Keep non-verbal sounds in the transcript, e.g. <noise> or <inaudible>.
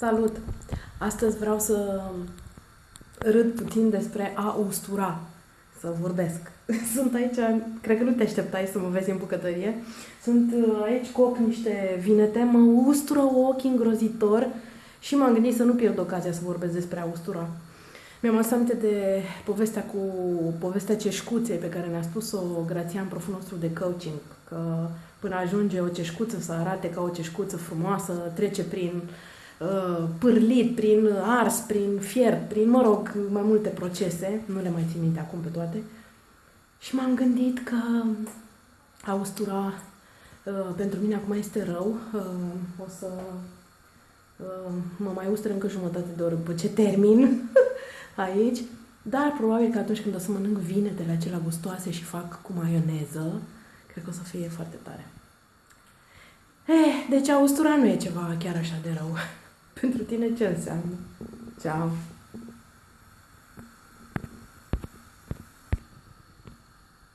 Salut! Astăzi vreau să râd puțin despre a ustura, să vorbesc. <laughs> Sunt aici, cred că nu te așteptai să mă vezi în bucătărie. Sunt uh, aici cu niște vinete, mă ustură ochii îngrozitor și m-am gândit să nu pierd ocazia să vorbesc despre a ustura. Mi-am adus aminte de povestea cu povestea ceșcuței pe care ne-a spus-o Grațian, proful nostru de coaching, că până ajunge o ceșcuță să arate ca o ceșcuță frumoasă, trece prin uh, pârlit, prin ars, prin fier, prin, mă rog, mai multe procese, nu le mai țin minte acum pe toate. Și m-am gândit că a ustura uh, pentru mine acum este rău, uh, o să uh, mă mai ustură încă jumătate de oră după ce termin <laughs> aici, dar probabil că atunci când o să mănânc vinetele acelea gustoase și fac cu maioneză, cred că o să fie foarte tare. Eh, deci austura nu e ceva chiar așa de rău. Pentru tine ce înseamnă? Ciao!